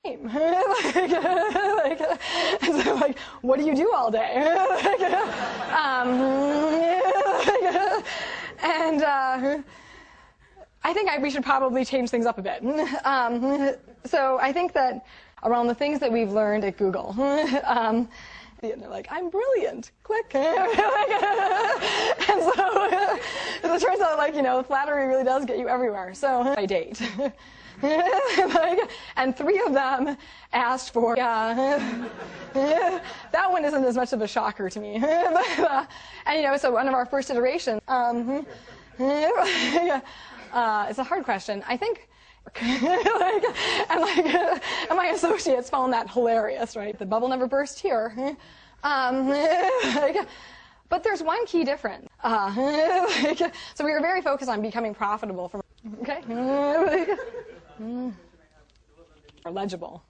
like, like, so like, what do you do all day? um, and uh, I think I, we should probably change things up a bit. Um, so I think that around the things that we've learned at Google, um, they're like, I'm brilliant, click. Turns out, like, you know, flattery really does get you everywhere. So I date. and three of them asked for, yeah, that one isn't as much of a shocker to me. but, uh, and, you know, so one of our first iterations, um, uh, it's a hard question. I think, like, and like, and my associates found that hilarious, right? The bubble never burst here. Um, like, but there's one key difference. Uh, like, so we were very focused on becoming profitable from okay, or legible.